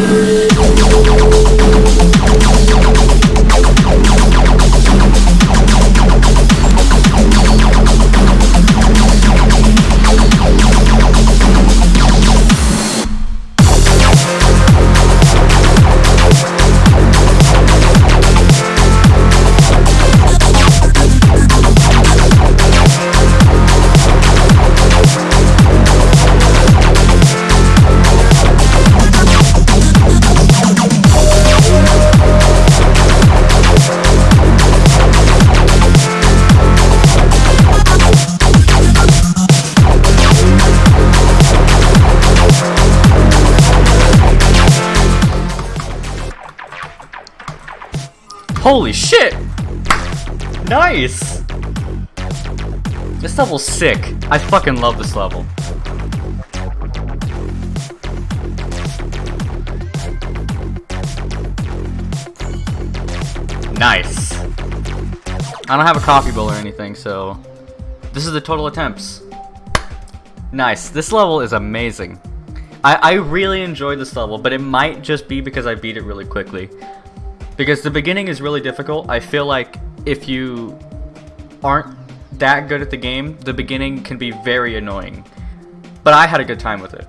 Yeah. Holy shit! Nice! This level's sick. I fucking love this level. Nice. I don't have a coffee bowl or anything, so... This is the total attempts. Nice. This level is amazing. I, I really enjoyed this level, but it might just be because I beat it really quickly. Because the beginning is really difficult. I feel like if you aren't that good at the game, the beginning can be very annoying. But I had a good time with it.